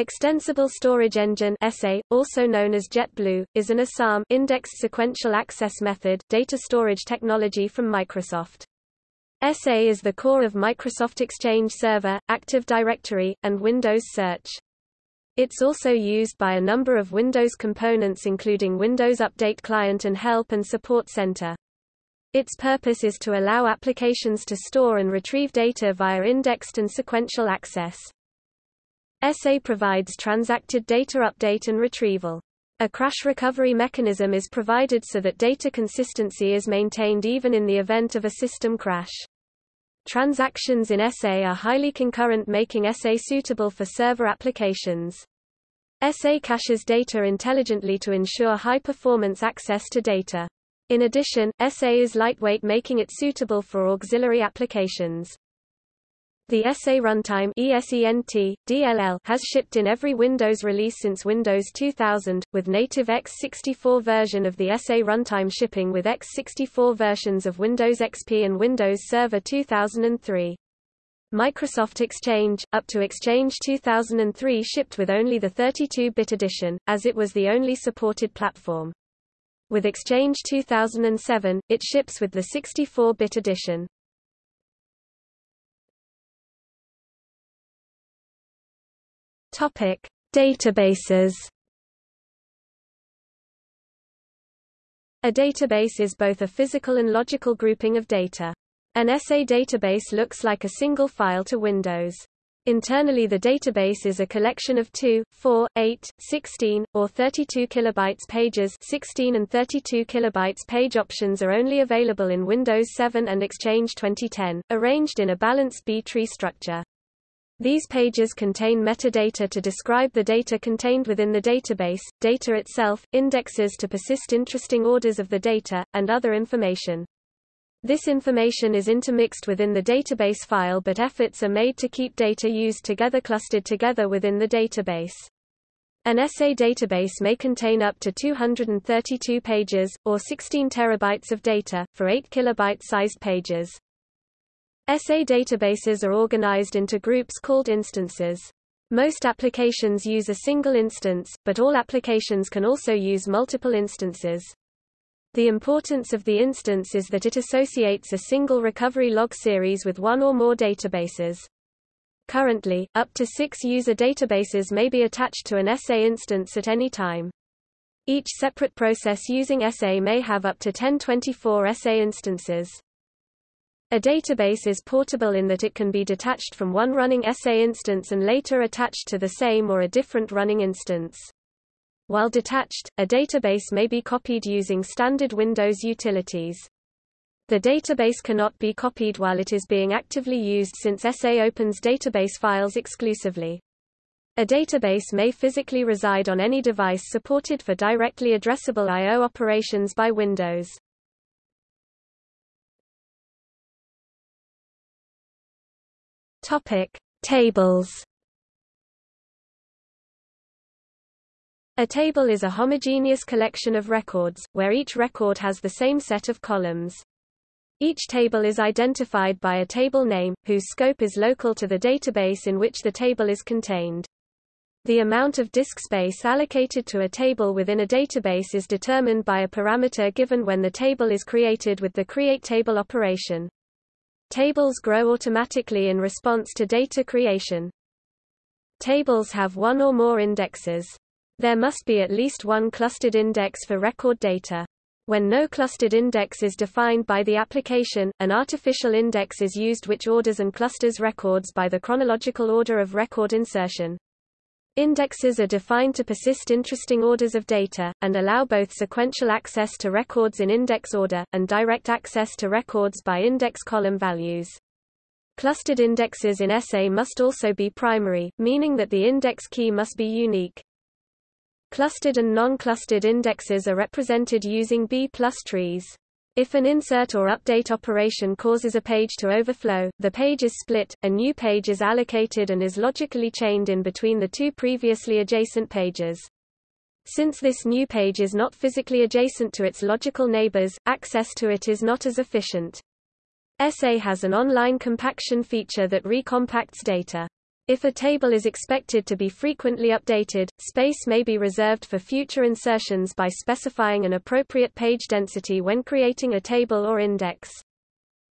Extensible Storage Engine (ESE), also known as JET Blue, is an ISAM indexed sequential access method data storage technology from Microsoft. ESE is the core of Microsoft Exchange Server, Active Directory, and Windows Search. It's also used by a number of Windows components including Windows Update Client and Help and Support Center. Its purpose is to allow applications to store and retrieve data via indexed and sequential access. ESE provides transacted data update and retrieval. A crash recovery mechanism is provided so that data consistency is maintained even in the event of a system crash. Transactions in ESE are highly concurrent making ESE suitable for server applications. ESE caches data intelligently to ensure high-performance access to data. In addition, ESE is lightweight making it suitable for auxiliary applications. The ESE Runtime ESENT, DLL has shipped in every Windows release since Windows 2000, with native x64 version of the ESE Runtime shipping with x64 versions of Windows XP and Windows Server 2003. Microsoft Exchange, up to Exchange 2003 shipped with only the 32-bit edition, as it was the only supported platform. With Exchange 2007, it ships with the 64-bit edition. Topic: Databases. A database is both a physical and logical grouping of data. An ESE database looks like a single file to Windows. Internally the database is a collection of 2, 4, 8, 16, or 32 kilobytes pages 16 and 32 kilobytes page options are only available in Windows 7 and Exchange 2010, arranged in a balanced B-tree structure. These pages contain metadata to describe the data contained within the database, data itself, indexes to persist interesting orders of the data, and other information. This information is intermixed within the database file but efforts are made to keep data used together clustered together within the database. An ESE database may contain up to 232 pages, or 16 terabytes of data, for 8 kilobyte-sized pages. ESE databases are organized into groups called instances. Most applications use a single instance, but all applications can also use multiple instances. The importance of the instance is that it associates a single recovery log series with one or more databases. Currently, up to six user databases may be attached to an ESE instance at any time. Each separate process using ESE may have up to 1024 ESE instances. A database is portable in that it can be detached from one running ESE instance and later attached to the same or a different running instance. While detached, a database may be copied using standard Windows utilities. The database cannot be copied while it is being actively used since ESE opens database files exclusively. A database may physically reside on any device supported for directly addressable I.O. operations by Windows. Topic: Tables. A table is a homogeneous collection of records, where each record has the same set of columns. Each table is identified by a table name, whose scope is local to the database in which the table is contained. The amount of disk space allocated to a table within a database is determined by a parameter given when the table is created with the create table operation. Tables grow automatically in response to data creation. Tables have one or more indexes. There must be at least one clustered index for record data. When no clustered index is defined by the application, an artificial index is used which orders and clusters records by the chronological order of record insertion. Indexes are defined to persist interesting orders of data, and allow both sequential access to records in index order, and direct access to records by index column values. Clustered indexes in ESE must also be primary, meaning that the index key must be unique. Clustered and non-clustered indexes are represented using B-plus trees. If an insert or update operation causes a page to overflow, the page is split, a new page is allocated and is logically chained in between the two previously adjacent pages. Since this new page is not physically adjacent to its logical neighbors, access to it is not as efficient. ESE has an online compaction feature that recompacts data. If a table is expected to be frequently updated, space may be reserved for future insertions by specifying an appropriate page density when creating a table or index.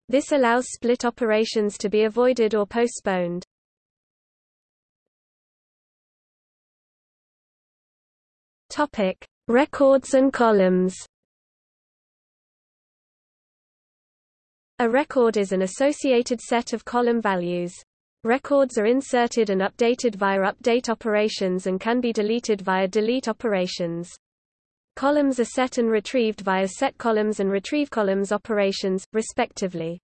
This allows split operations to be avoided or postponed. Topic: Records and columns. A record is an associated set of column values. Records are inserted and updated via update operations and can be deleted via delete operations. Columns are set and retrieved via set columns and retrieve columns operations, respectively.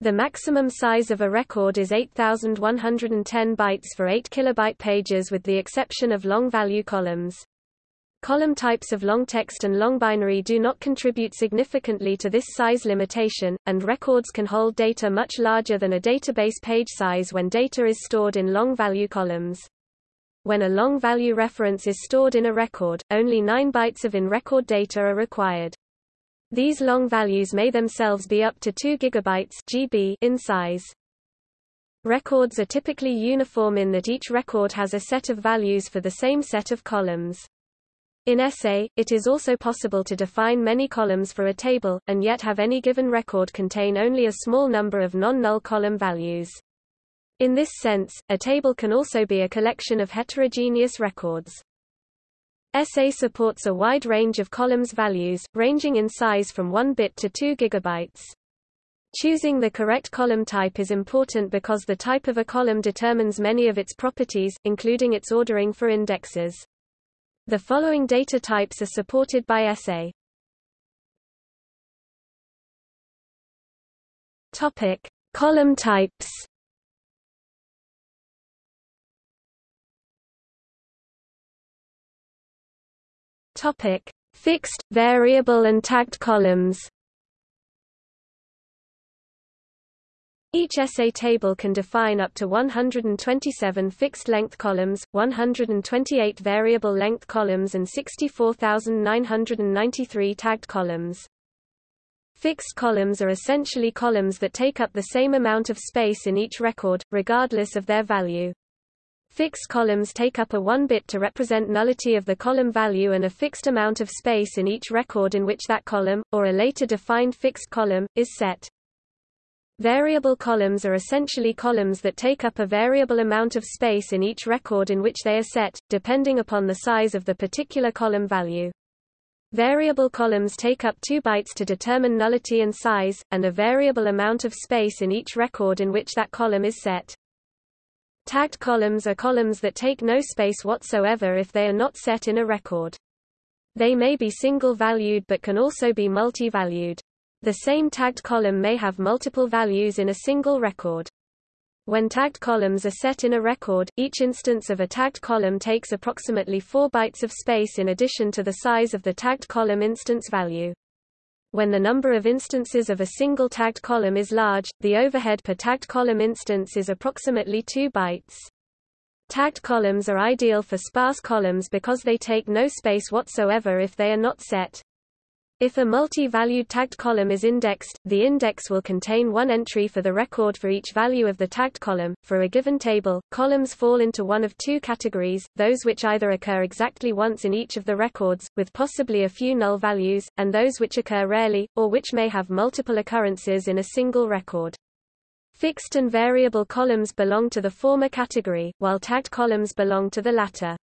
The maximum size of a record is 8110 bytes for 8 kilobyte pages with the exception of long value columns. Column types of long text and long binary do not contribute significantly to this size limitation, and records can hold data much larger than a database page size when data is stored in long value columns. When a long value reference is stored in a record, only 9 bytes of in-record data are required. These long values may themselves be up to 2 gigabytes GB in size. Records are typically uniform in that each record has a set of values for the same set of columns. In ESE, it is also possible to define many columns for a table, and yet have any given record contain only a small number of non-null column values. In this sense, a table can also be a collection of heterogeneous records. ESE supports a wide range of columns values, ranging in size from 1 bit to 2 gigabytes. Choosing the correct column type is important because the type of a column determines many of its properties, including its ordering for indexes. The following data types are supported by ESE. Topic: Column types. Topic: Fixed, variable and tagged columns. Each ESE table can define up to 127 fixed-length columns, 128 variable-length columns and 64,993 tagged columns. Fixed columns are essentially columns that take up the same amount of space in each record, regardless of their value. Fixed columns take up a 1 bit to represent nullity of the column value and a fixed amount of space in each record in which that column, or a later defined fixed column, is set. Variable columns are essentially columns that take up a variable amount of space in each record in which they are set, depending upon the size of the particular column value. Variable columns take up 2 bytes to determine nullity and size, and a variable amount of space in each record in which that column is set. Tagged columns are columns that take no space whatsoever if they are not set in a record. They may be single-valued but can also be multi-valued. The same tagged column may have multiple values in a single record. When tagged columns are set in a record, each instance of a tagged column takes approximately 4 bytes of space in addition to the size of the tagged column instance value. When the number of instances of a single tagged column is large, the overhead per tagged column instance is approximately 2 bytes. Tagged columns are ideal for sparse columns because they take no space whatsoever if they are not set. If a multi-valued tagged column is indexed, the index will contain one entry for the record for each value of the tagged column. For a given table, columns fall into one of two categories, those which either occur exactly once in each of the records, with possibly a few null values, and those which occur rarely, or which may have multiple occurrences in a single record. Fixed and variable columns belong to the former category, while tagged columns belong to the latter.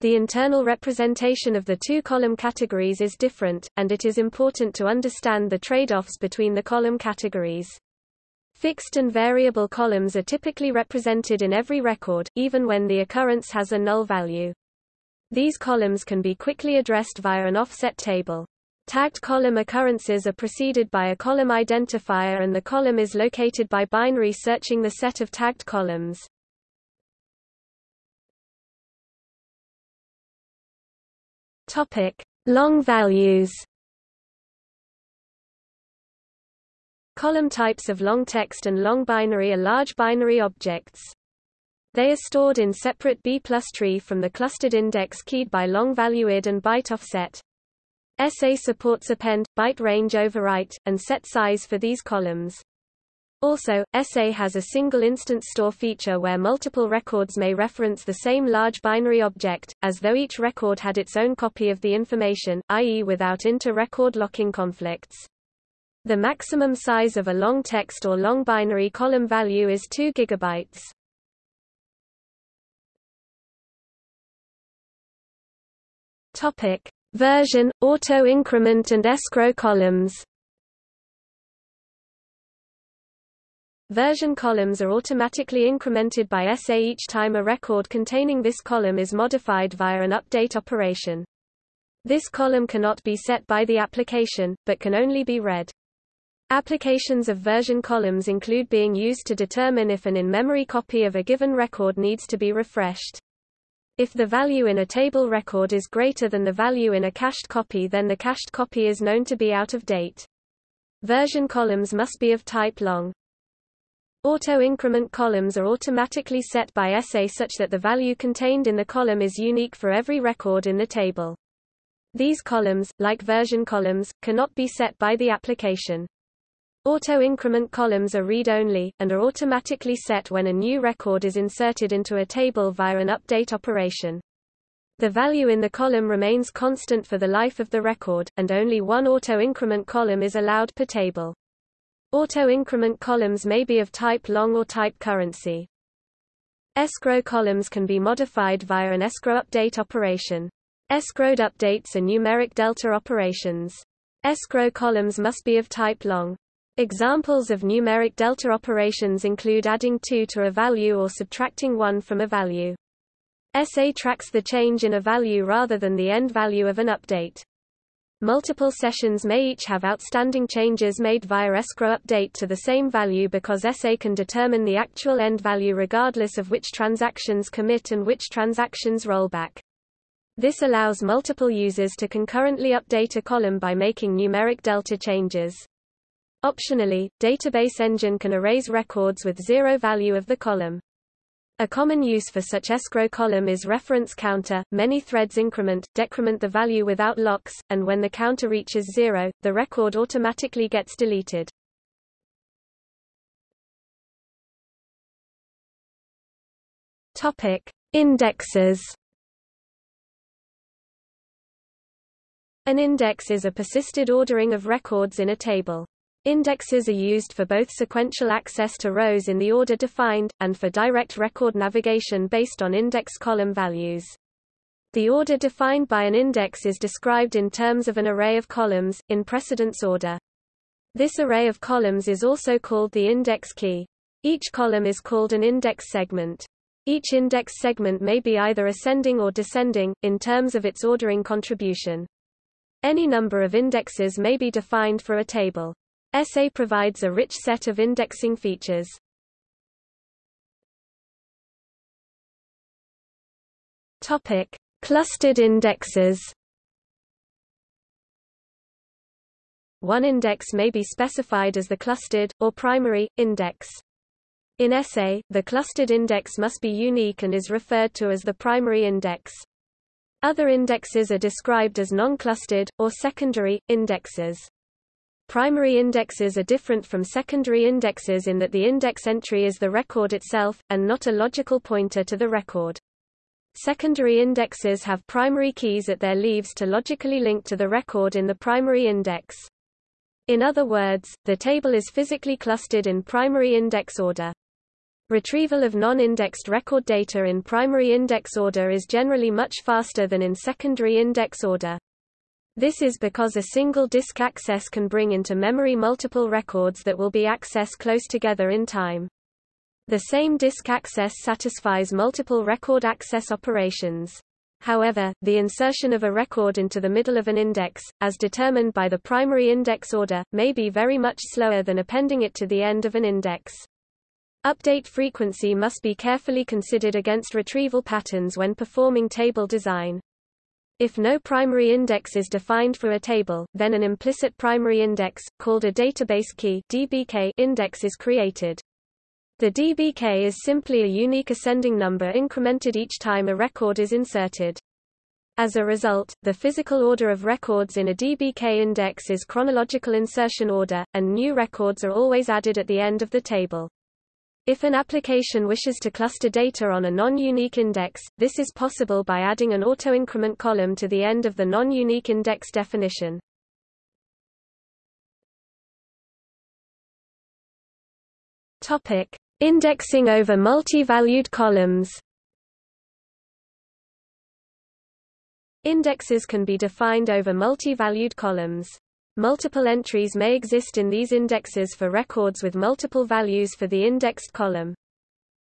The internal representation of the two column categories is different, and it is important to understand the trade-offs between the column categories. Fixed and variable columns are typically represented in every record, even when the occurrence has a null value. These columns can be quickly addressed via an offset table. Tagged column occurrences are preceded by a column identifier and the column is located by binary searching the set of tagged columns. Topic: Long values. Column types of long text and long binary are large binary objects. They are stored in separate B plus tree from the clustered index keyed by long value id and byte offset. ESE supports append, byte range overwrite, and set size for these columns. Also, ESE has a single instance store feature where multiple records may reference the same large binary object, as though each record had its own copy of the information, i.e. without inter-record locking conflicts. The maximum size of a long text or long binary column value is 2 gigabytes. Topic: Version, auto-increment and escrow columns. Version columns are automatically incremented by ESE each time a record containing this column is modified via an update operation. This column cannot be set by the application, but can only be read. Applications of version columns include being used to determine if an in-memory copy of a given record needs to be refreshed. If the value in a table record is greater than the value in a cached copy then the cached copy is known to be out of date. Version columns must be of type long. Auto-increment columns are automatically set by ESE such that the value contained in the column is unique for every record in the table. These columns, like version columns, cannot be set by the application. Auto-increment columns are read-only, and are automatically set when a new record is inserted into a table via an update operation. The value in the column remains constant for the life of the record, and only one auto-increment column is allowed per table. Auto-increment columns may be of type long or type currency. Escrow columns can be modified via an escrow update operation. Escrowed updates are numeric delta operations. Escrow columns must be of type long. Examples of numeric delta operations include adding 2 to a value or subtracting 1 from a value. ESE tracks the change in a value rather than the end value of an update. Multiple sessions may each have outstanding changes made via escrow update to the same value because ESE can determine the actual end value regardless of which transactions commit and which transactions roll back. This allows multiple users to concurrently update a column by making numeric delta changes. Optionally, Database Engine can erase records with zero value of the column. A common use for such escrow column is reference counter. Many threads increment, decrement the value without locks, and when the counter reaches zero, the record automatically gets deleted. Topic: Indexes. An index is a persisted ordering of records in a table. Indexes are used for both sequential access to rows in the order defined, and for direct record navigation based on index column values. The order defined by an index is described in terms of an array of columns, in precedence order. This array of columns is also called the index key. Each column is called an index segment. Each index segment may be either ascending or descending, in terms of its ordering contribution. Any number of indexes may be defined for a table. ESE provides a rich set of indexing features. Topic: Clustered indexes. One index may be specified as the clustered, or primary, index. In ESE, the clustered index must be unique and is referred to as the primary index. Other indexes are described as non-clustered, or secondary, indexes. Primary indexes are different from secondary indexes in that the index entry is the record itself, and not a logical pointer to the record. Secondary indexes have primary keys at their leaves to logically link to the record in the primary index. In other words, the table is physically clustered in primary index order. Retrieval of non-indexed record data in primary index order is generally much faster than in secondary index order. This is because a single disk access can bring into memory multiple records that will be accessed close together in time. The same disk access satisfies multiple record access operations. However, the insertion of a record into the middle of an index, as determined by the primary index order, may be very much slower than appending it to the end of an index. Update frequency must be carefully considered against retrieval patterns when performing table design. If no primary index is defined for a table, then an implicit primary index, called a database key DBK index is created. The DBK is simply a unique ascending number incremented each time a record is inserted. As a result, the physical order of records in a DBK index is chronological insertion order, and new records are always added at the end of the table. If an application wishes to cluster data on a non-unique index, this is possible by adding an auto-increment column to the end of the non-unique index definition. Topic: Indexing over multi-valued columns. Indexes can be defined over multi-valued columns. Multiple entries may exist in these indexes for records with multiple values for the indexed column.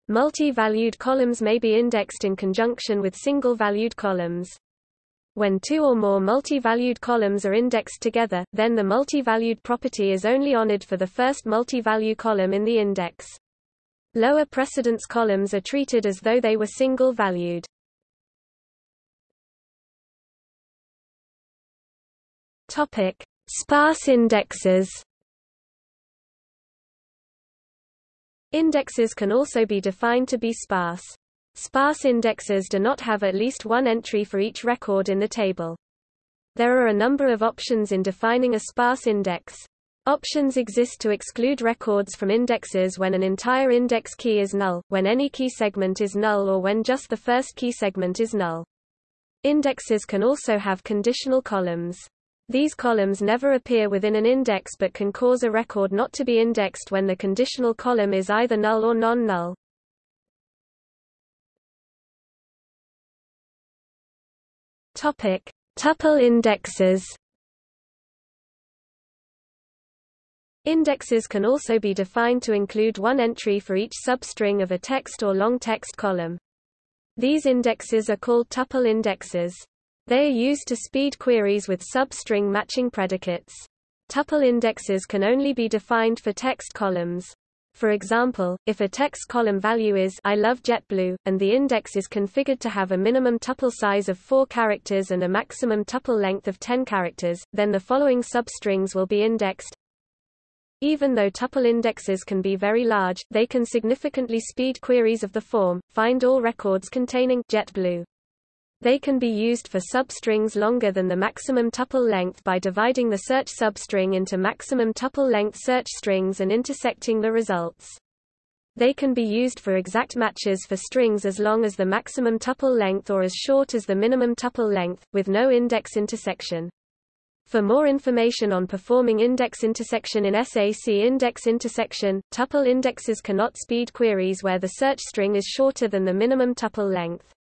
Multi-valued columns may be indexed in conjunction with single-valued columns. When two or more multi-valued columns are indexed together, then the multi-valued property is only honored for the first multi-value column in the index. Lower precedence columns are treated as though they were single-valued. Topic: Sparse indexes. Indexes can also be defined to be sparse. Sparse indexes do not have at least one entry for each record in the table. There are a number of options in defining a sparse index. Options exist to exclude records from indexes when an entire index key is null, when any key segment is null or when just the first key segment is null. Indexes can also have conditional columns. These columns never appear within an index but can cause a record not to be indexed when the conditional column is either null or non-null. Topic: Tuple indexes. Indexes can also be defined to include one entry for each substring of a text or long text column. These indexes are called tuple indexes. They are used to speed queries with substring matching predicates. Tuple indexes can only be defined for text columns. For example, if a text column value is I love JET Blue, and the index is configured to have a minimum tuple size of 4 characters and a maximum tuple length of 10 characters, then the following substrings will be indexed. Even though tuple indexes can be very large, they can significantly speed queries of the form, find all records containing JET Blue. They can be used for substrings longer than the maximum tuple length by dividing the search substring into maximum tuple length search strings and intersecting the results. They can be used for exact matches for strings as long as the maximum tuple length or as short as the minimum tuple length, with no index intersection. For more information on performing index intersection in SAC index intersection, tuple indexes cannot speed queries where the search string is shorter than the minimum tuple length.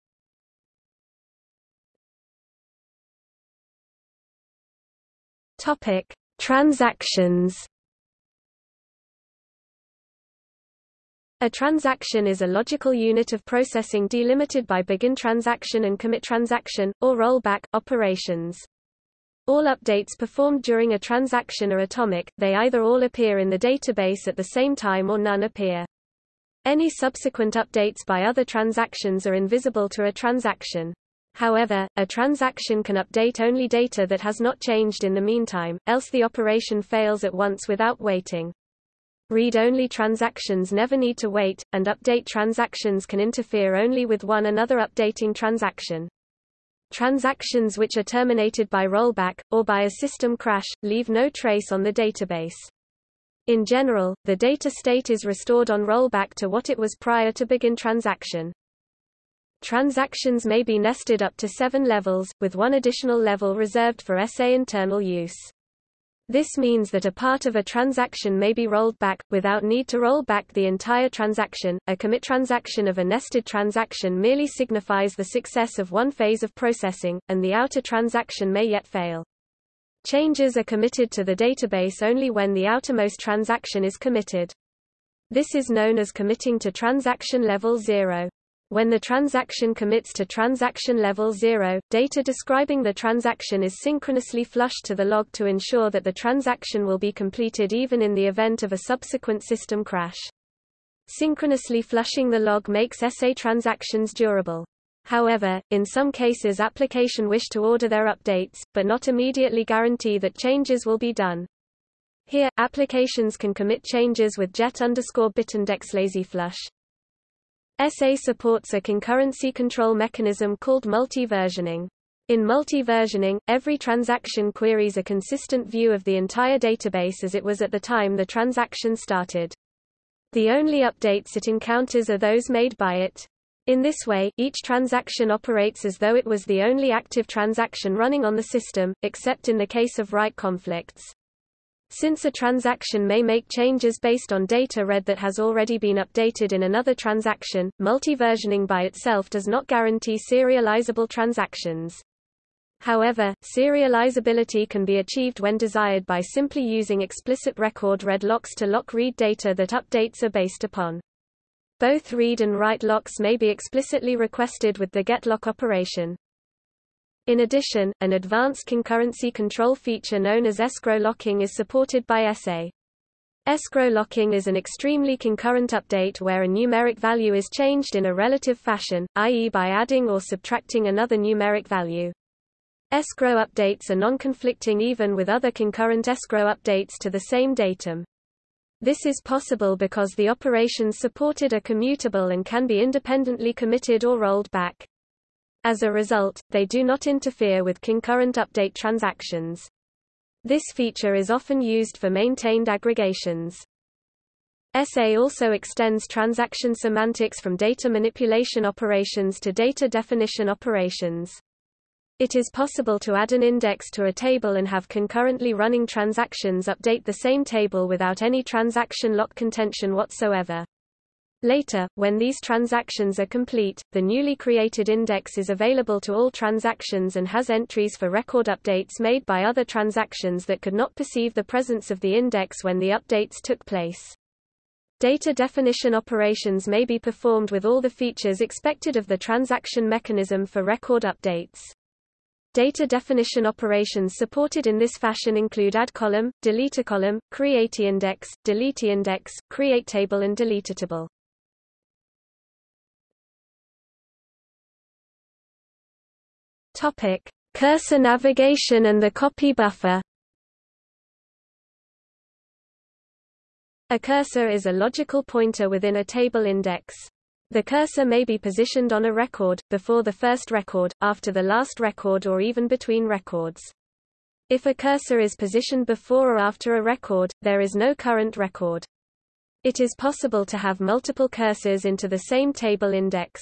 Topic: Transactions. A transaction is a logical unit of processing delimited by begin transaction and commit transaction, or rollback, operations. All updates performed during a transaction are atomic, they either all appear in the database at the same time or none appear. Any subsequent updates by other transactions are invisible to a transaction. However, a transaction can update only data that has not changed in the meantime, else the operation fails at once without waiting. Read-only transactions never need to wait, and update transactions can interfere only with one another updating transaction. Transactions which are terminated by rollback, or by a system crash, leave no trace on the database. In general, the data state is restored on rollback to what it was prior to begin transaction. Transactions may be nested up to seven levels, with one additional level reserved for ESE internal use. This means that a part of a transaction may be rolled back, without need to roll back the entire transaction. A commit transaction of a nested transaction merely signifies the success of one phase of processing, and the outer transaction may yet fail. Changes are committed to the database only when the outermost transaction is committed. This is known as committing to transaction level 0. When the transaction commits to transaction level 0, data describing the transaction is synchronously flushed to the log to ensure that the transaction will be completed even in the event of a subsequent system crash. Synchronously flushing the log makes ESE transactions durable. However, in some cases application wish to order their updates, but not immediately guarantee that changes will be done. Here, applications can commit changes with jet underscore bitindex lazy flush. ESE supports a concurrency control mechanism called multi-versioning. In multi-versioning, every transaction queries a consistent view of the entire database as it was at the time the transaction started. The only updates it encounters are those made by it. In this way, each transaction operates as though it was the only active transaction running on the system, except in the case of write conflicts. Since a transaction may make changes based on data read that has already been updated in another transaction, multi-versioning by itself does not guarantee serializable transactions. However, serializability can be achieved when desired by simply using explicit record read locks to lock read data that updates are based upon. Both read and write locks may be explicitly requested with the getLock operation. In addition, an advanced concurrency control feature known as escrow locking is supported by ESE. Escrow locking is an extremely concurrent update where a numeric value is changed in a relative fashion, i.e. by adding or subtracting another numeric value. Escrow updates are non-conflicting even with other concurrent escrow updates to the same datum. This is possible because the operations supported are commutable and can be independently committed or rolled back. As a result, they do not interfere with concurrent update transactions. This feature is often used for maintained aggregations. ESE also extends transaction semantics from data manipulation operations to data definition operations. It is possible to add an index to a table and have concurrently running transactions update the same table without any transaction lock contention whatsoever. Later, when these transactions are complete, the newly created index is available to all transactions and has entries for record updates made by other transactions that could not perceive the presence of the index when the updates took place. Data definition operations may be performed with all the features expected of the transaction mechanism for record updates. Data definition operations supported in this fashion include add column, delete a column, create index, delete index, create table and delete table. Topic: Cursor navigation and the copy buffer. A cursor is a logical pointer within a table index. The cursor may be positioned on a record, before the first record, after the last record or even between records. If a cursor is positioned before or after a record, there is no current record. It is possible to have multiple cursors into the same table index.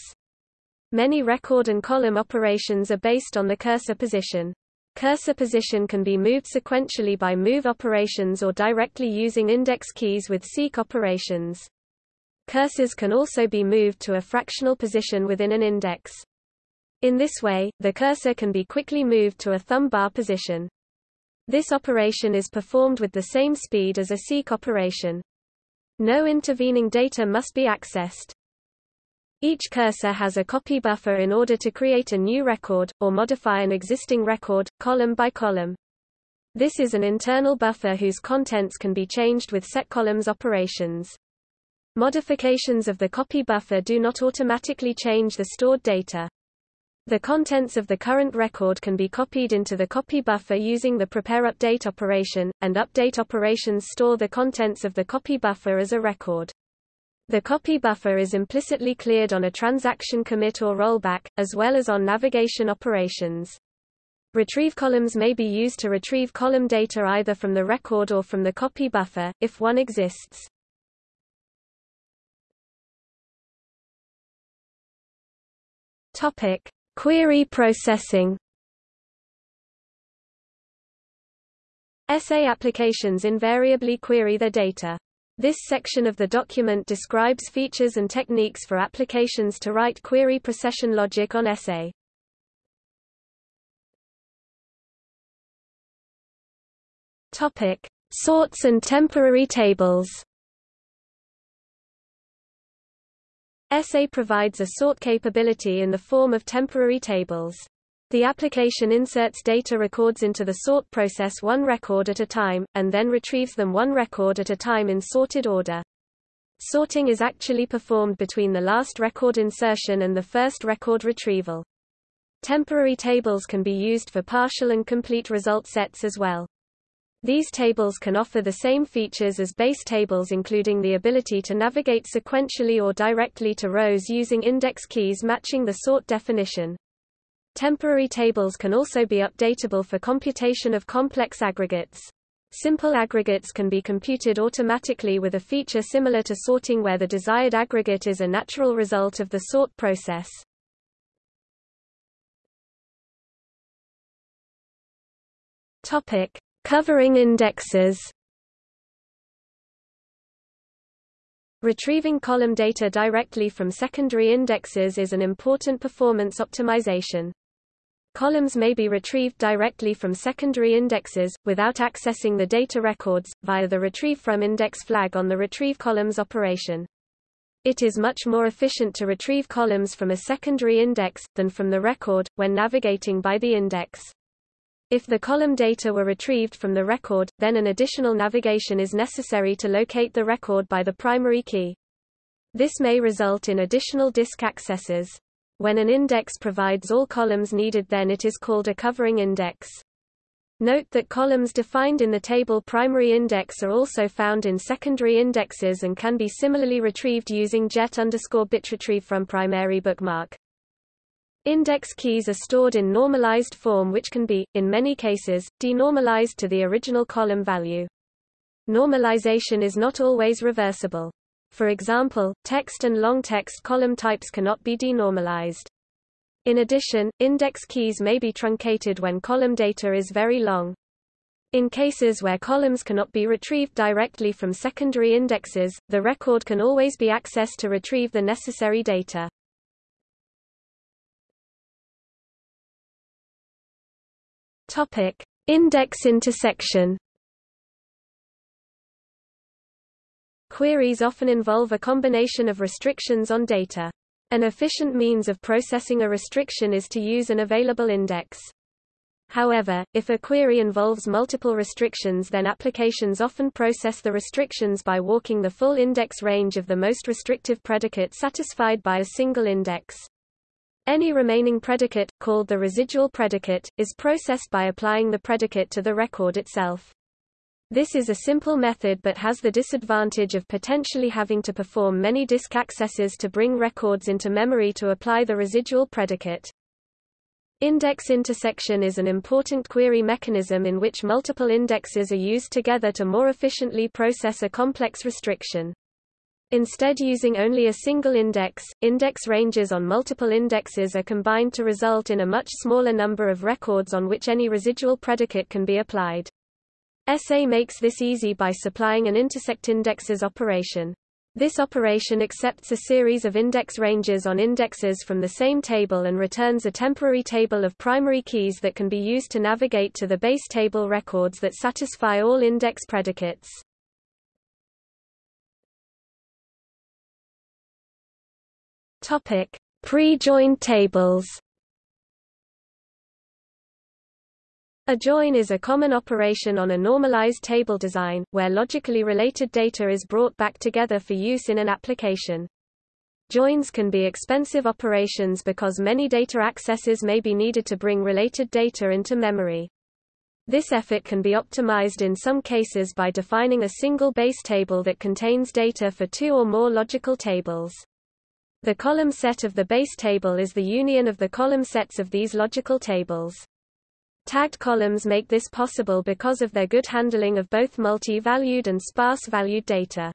Many record and column operations are based on the cursor position. Cursor position can be moved sequentially by move operations or directly using index keys with seek operations. Cursors can also be moved to a fractional position within an index. In this way, the cursor can be quickly moved to a thumb bar position. This operation is performed with the same speed as a seek operation. No intervening data must be accessed. Each cursor has a copy buffer in order to create a new record, or modify an existing record, column by column. This is an internal buffer whose contents can be changed with setColumns operations. Modifications of the copy buffer do not automatically change the stored data. The contents of the current record can be copied into the copy buffer using the prepare update operation, and update operations store the contents of the copy buffer as a record. The copy buffer is implicitly cleared on a transaction commit or rollback, as well as on navigation operations. Retrieve columns may be used to retrieve column data either from the record or from the copy buffer, if one exists. Topic: Query processing. ESE applications invariably query their data. This section of the document describes features and techniques for applications to write query procession logic on ESE. Topic: Sorts and temporary tables. ESE provides a sort capability in the form of temporary tables. The application inserts data records into the sort process one record at a time, and then retrieves them one record at a time in sorted order. Sorting is actually performed between the last record insertion and the first record retrieval. Temporary tables can be used for partial and complete result sets as well. These tables can offer the same features as base tables including the ability to navigate sequentially or directly to rows using index keys matching the sort definition. Temporary tables can also be updatable for computation of complex aggregates. Simple aggregates can be computed automatically with a feature similar to sorting where the desired aggregate is a natural result of the sort process. Topic: Covering indexes. Retrieving column data directly from secondary indexes is an important performance optimization. Columns may be retrieved directly from secondary indexes, without accessing the data records, via the Retrieve from Index flag on the Retrieve columns operation. It is much more efficient to retrieve columns from a secondary index, than from the record, when navigating by the index. If the column data were retrieved from the record, then an additional navigation is necessary to locate the record by the primary key. This may result in additional disk accesses. When an index provides all columns needed then it is called a covering index. Note that columns defined in the table primary index are also found in secondary indexes and can be similarly retrieved using jet underscore bitretrieve from primary bookmark. Index keys are stored in normalized form which can be, in many cases, denormalized to the original column value. Normalization is not always reversible. For example, text and long text column types cannot be denormalized. In addition, index keys may be truncated when column data is very long. In cases where columns cannot be retrieved directly from secondary indexes, the record can always be accessed to retrieve the necessary data. Topic: Index intersection Queries often involve a combination of restrictions on data. An efficient means of processing a restriction is to use an available index. However, if a query involves multiple restrictions then applications often process the restrictions by walking the full index range of the most restrictive predicate satisfied by a single index. Any remaining predicate, called the residual predicate, is processed by applying the predicate to the record itself. This is a simple method but has the disadvantage of potentially having to perform many disk accesses to bring records into memory to apply the residual predicate. Index intersection is an important query mechanism in which multiple indexes are used together to more efficiently process a complex restriction. Instead using only a single index, index ranges on multiple indexes are combined to result in a much smaller number of records on which any residual predicate can be applied. ESE makes this easy by supplying an intersect indexes operation. This operation accepts a series of index ranges on indexes from the same table and returns a temporary table of primary keys that can be used to navigate to the base table records that satisfy all index predicates. Pre-joined tables. A join is a common operation on a normalized table design, where logically related data is brought back together for use in an application. Joins can be expensive operations because many data accesses may be needed to bring related data into memory. This effort can be optimized in some cases by defining a single base table that contains data for two or more logical tables. The column set of the base table is the union of the column sets of these logical tables. Tagged columns make this possible because of their good handling of both multi-valued and sparse-valued data.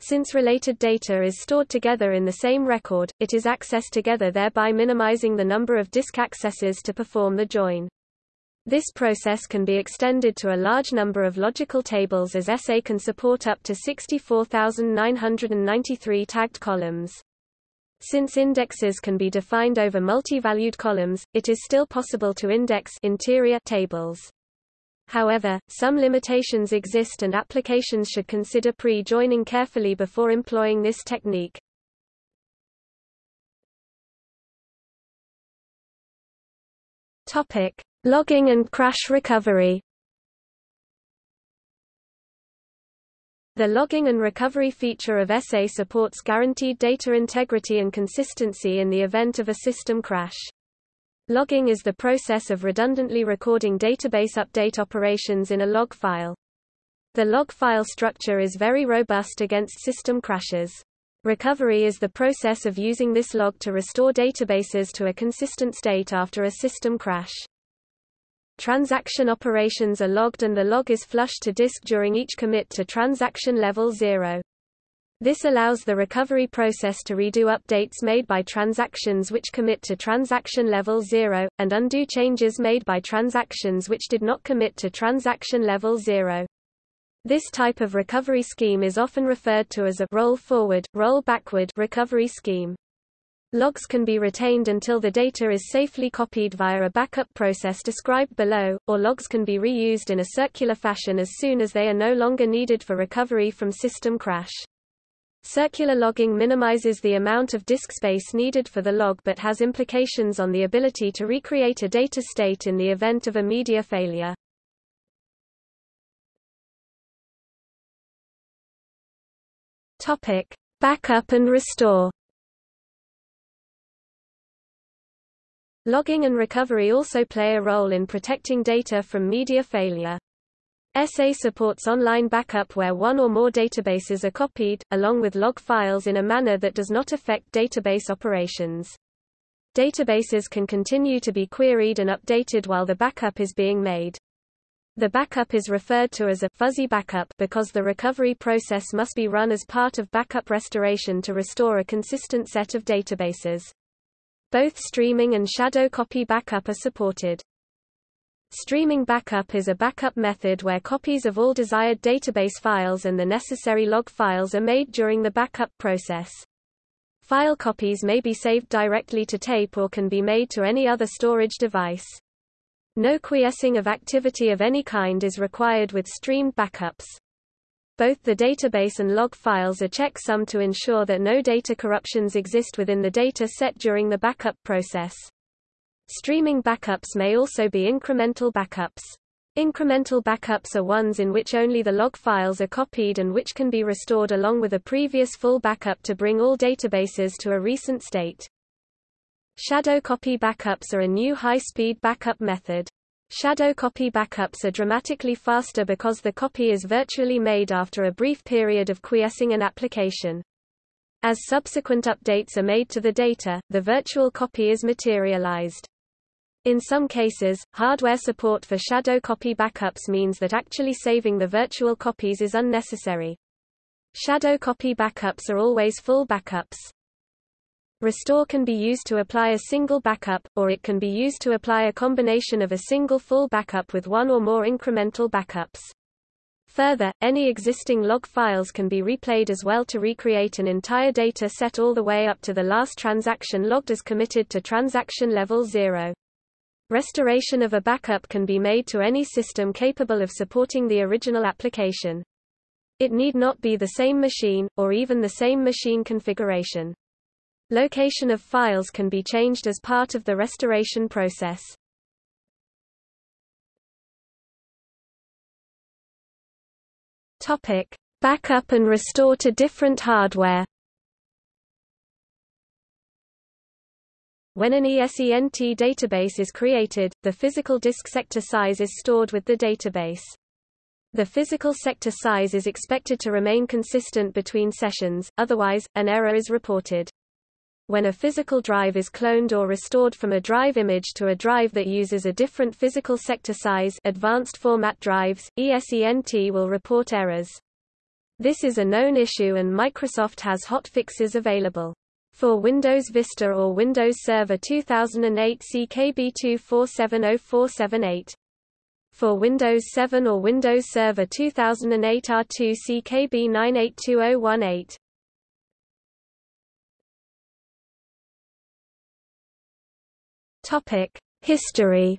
Since related data is stored together in the same record, it is accessed together thereby minimizing the number of disk accesses to perform the join. This process can be extended to a large number of logical tables as ESE can support up to 64,993 tagged columns. Since indexes can be defined over multi-valued columns, it is still possible to index interior tables. However, some limitations exist and applications should consider pre-joining carefully before employing this technique. Topic: Logging and crash recovery. The logging and recovery feature of ESE supports guaranteed data integrity and consistency in the event of a system crash. Logging is the process of redundantly recording database update operations in a log file. The log file structure is very robust against system crashes. Recovery is the process of using this log to restore databases to a consistent state after a system crash. Transaction operations are logged and the log is flushed to disk during each commit to transaction level 0. This allows the recovery process to redo updates made by transactions which commit to transaction level 0, and undo changes made by transactions which did not commit to transaction level 0. This type of recovery scheme is often referred to as a roll forward, roll backward recovery scheme. Logs can be retained until the data is safely copied via a backup process described below, or logs can be reused in a circular fashion as soon as they are no longer needed for recovery from system crash. Circular logging minimizes the amount of disk space needed for the log but has implications on the ability to recreate a data state in the event of a media failure. Topic: Backup and restore. Logging and recovery also play a role in protecting data from media failure. ESE supports online backup where one or more databases are copied, along with log files in a manner that does not affect database operations. Databases can continue to be queried and updated while the backup is being made. The backup is referred to as a fuzzy backup because the recovery process must be run as part of backup restoration to restore a consistent set of databases. Both streaming and shadow copy backup are supported. Streaming backup is a backup method where copies of all desired database files and the necessary log files are made during the backup process. File copies may be saved directly to tape or can be made to any other storage device. No quiescing of activity of any kind is required with streamed backups. Both the database and log files are checksum to ensure that no data corruptions exist within the data set during the backup process. Streaming backups may also be incremental backups. Incremental backups are ones in which only the log files are copied and which can be restored along with a previous full backup to bring all databases to a recent state. Shadow copy backups are a new high-speed backup method. Shadow copy backups are dramatically faster because the copy is virtually made after a brief period of quiescing an application. As subsequent updates are made to the data, the virtual copy is materialized. In some cases, hardware support for shadow copy backups means that actually saving the virtual copies is unnecessary. Shadow copy backups are always full backups. Restore can be used to apply a single backup, or it can be used to apply a combination of a single full backup with one or more incremental backups. Further, any existing log files can be replayed as well to recreate an entire data set all the way up to the last transaction logged as committed to transaction level 0. Restoration of a backup can be made to any system capable of supporting the original application. It need not be the same machine, or even the same machine configuration. Location of files can be changed as part of the restoration process. Topic: Backup and restore to different hardware. When an ESENT database is created, the physical disk sector size is stored with the database. The physical sector size is expected to remain consistent between sessions, otherwise, an error is reported when a physical drive is cloned or restored from a drive image to a drive that uses a different physical sector size advanced format drives, ESENT will report errors. This is a known issue and Microsoft has hotfixes available. For Windows Vista or Windows Server 2008 CKB2470478. For Windows 7 or Windows Server 2008 R2 CKB982018. Topic: History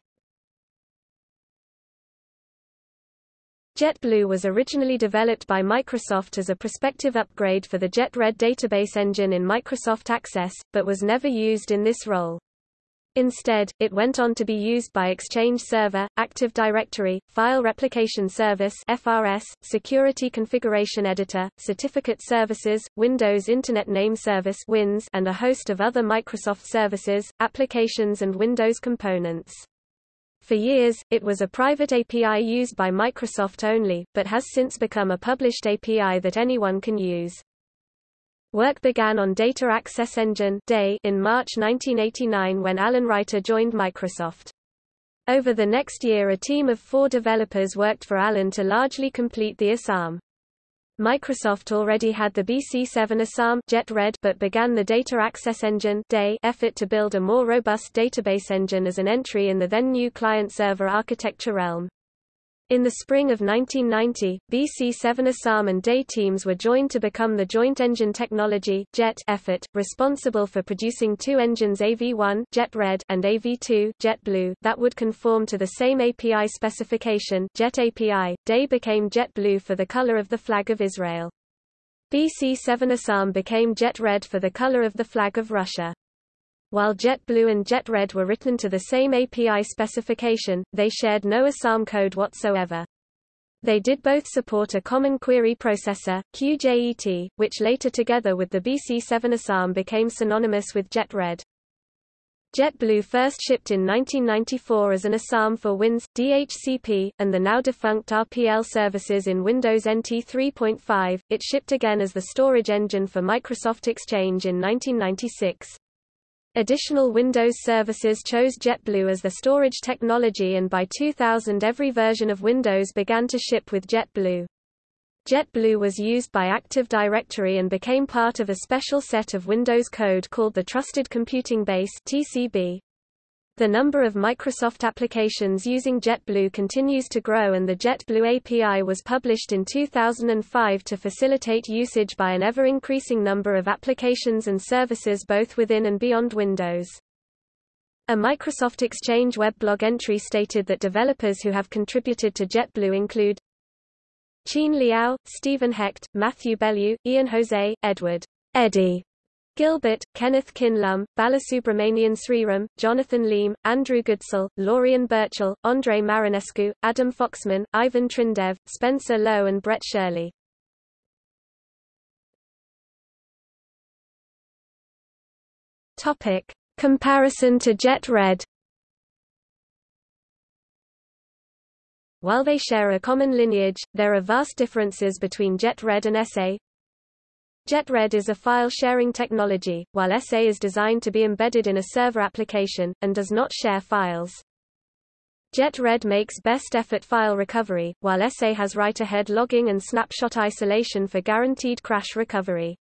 JetBlue was originally developed by Microsoft as a prospective upgrade for the JetRed database engine in Microsoft Access, but was never used in this role. Instead, it went on to be used by Exchange Server, Active Directory, File Replication Service (FRS), Security Configuration Editor, Certificate Services, Windows Internet Name Service (WINS), and a host of other Microsoft services, applications and Windows components. For years, it was a private API used by Microsoft only, but has since become a published API that anyone can use. Work began on Data Access Engine in March 1989 when Allen Reiter joined Microsoft. Over the next year a team of four developers worked for Alan to largely complete the ISAM. Microsoft already had the BC7 ISAM Jet Red but began the Data Access Engine DAE effort to build a more robust database engine as an entry in the then new client-server architecture realm. In the spring of 1990, BC7 ISAM and DAE teams were joined to become the Joint Engine Technology JET effort, responsible for producing two engines AV1 Jet Red and AV2 Jet Blue that would conform to the same API specification Jet API. DAE became Jet Blue for the color of the flag of Israel. BC7 ISAM became Jet Red for the color of the flag of Russia. While JetBlue and JetRed were written to the same API specification, they shared no ISAM code whatsoever. They did both support a common query processor, QJET, which later together with the BC7 ISAM became synonymous with JetRed. JetBlue first shipped in 1994 as an ISAM for Wins, DHCP, and the now defunct RPL services in Windows NT 3.5. It shipped again as the storage engine for Microsoft Exchange in 1996. Additional Windows services chose JetBlue as the storage technology and by 2000 every version of Windows began to ship with JetBlue. JetBlue was used by Active Directory and became part of a special set of Windows code called the Trusted Computing Base TCB. The number of Microsoft applications using JetBlue continues to grow and the JetBlue API was published in 2005 to facilitate usage by an ever-increasing number of applications and services both within and beyond Windows. A Microsoft Exchange weblog entry stated that developers who have contributed to JetBlue include Cheen Liao, Stephen Hecht, Matthew Bellew, Ian Jose, Edward Eddie Gilbert, Kenneth Kinlum, Balasubramanian Sriram, Jonathan Liem, Andrew Goodsell, Laurion Burchall, Andrei Marinescu, Adam Foxman, Ivan Trindev, Spencer Low and Brett Shirley. Topic. Comparison to Jet Red While they share a common lineage, there are vast differences between Jet Red and ESE, JetRed is a file-sharing technology, while ESE is designed to be embedded in a server application, and does not share files. JetRed makes best-effort file recovery, while ESE has write-ahead logging and snapshot isolation for guaranteed crash recovery.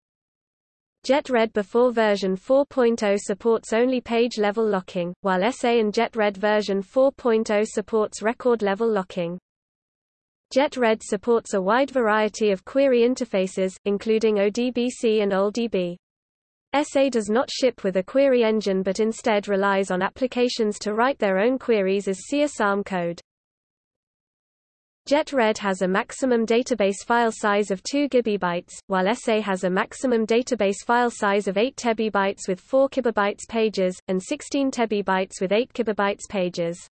JetRed before version 4.0 supports only page-level locking, while ESE and JetRed version 4.0 supports record-level locking. JetRed supports a wide variety of query interfaces, including ODBC and OLDB. ESE does not ship with a query engine but instead relies on applications to write their own queries as C ISAM code. JetRed has a maximum database file size of 2 GB, while ESE has a maximum database file size of 8 TB with 4 KB pages, and 16 TB with 8 KB pages.